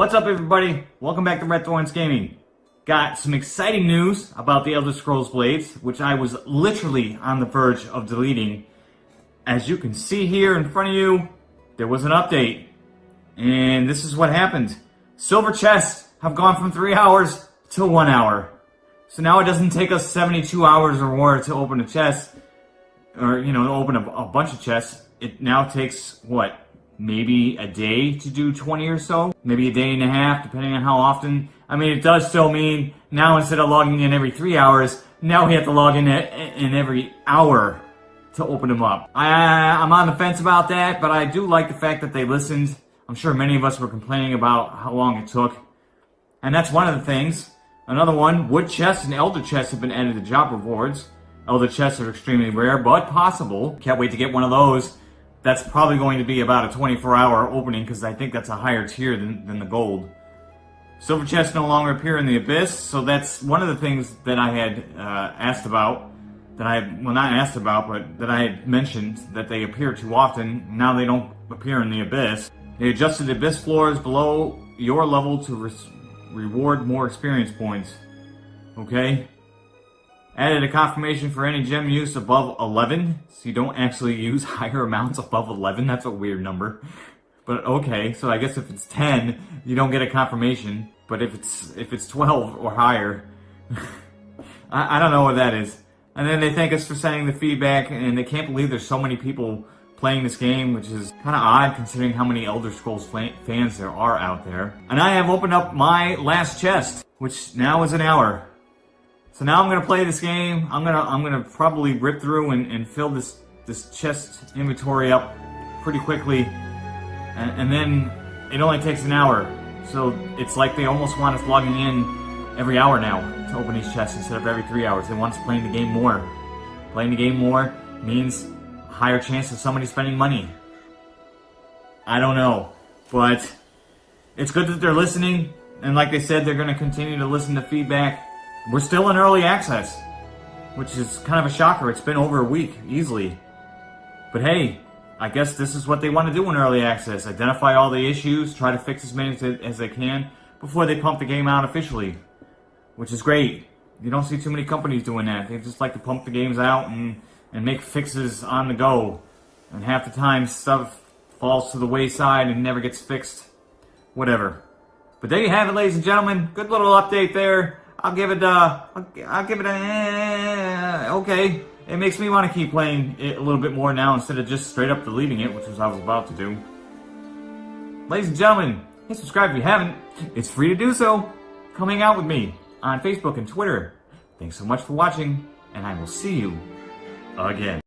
What's up everybody? Welcome back to Red Thorns Gaming. Got some exciting news about the Elder Scrolls Blades, which I was literally on the verge of deleting. As you can see here in front of you, there was an update. And this is what happened. Silver chests have gone from 3 hours to 1 hour. So now it doesn't take us 72 hours or more to open a chest, or, you know, open a, a bunch of chests. It now takes, what, maybe a day to do 20 or so, maybe a day and a half, depending on how often. I mean, it does still mean now instead of logging in every three hours, now we have to log in in every hour to open them up. I, I'm on the fence about that, but I do like the fact that they listened. I'm sure many of us were complaining about how long it took. And that's one of the things. Another one, wood chests and elder chests have been added to job rewards. Elder chests are extremely rare, but possible. Can't wait to get one of those that's probably going to be about a 24 hour opening because I think that's a higher tier than, than the gold. Silver chests no longer appear in the abyss, so that's one of the things that I had uh, asked about, that I, well not asked about, but that I had mentioned that they appear too often, now they don't appear in the abyss. They adjusted the abyss floors below your level to re reward more experience points. Okay? Added a confirmation for any gem use above 11, so you don't actually use higher amounts above 11. That's a weird number. But okay, so I guess if it's 10, you don't get a confirmation. But if it's if it's 12 or higher, I, I don't know what that is. And then they thank us for sending the feedback, and they can't believe there's so many people playing this game, which is kind of odd considering how many Elder Scrolls fans there are out there. And I have opened up my last chest, which now is an hour. So now I'm gonna play this game. I'm gonna I'm gonna probably rip through and, and fill this this chest inventory up pretty quickly, and, and then it only takes an hour. So it's like they almost want us logging in every hour now to open these chests instead of every three hours. They want us playing the game more. Playing the game more means higher chance of somebody spending money. I don't know, but it's good that they're listening, and like they said, they're going to continue to listen to feedback. We're still in early access, which is kind of a shocker. It's been over a week, easily. But hey, I guess this is what they want to do in early access. Identify all the issues, try to fix as many as they can before they pump the game out officially. Which is great. You don't see too many companies doing that. They just like to pump the games out and, and make fixes on the go. And half the time stuff falls to the wayside and never gets fixed. Whatever. But there you have it, ladies and gentlemen. Good little update there. I'll give it a, I'll, give it a, okay. It makes me want to keep playing it a little bit more now instead of just straight up deleting it, which was I was about to do. Ladies and gentlemen, hit subscribe if you haven't. It's free to do so. Come hang out with me on Facebook and Twitter. Thanks so much for watching, and I will see you again.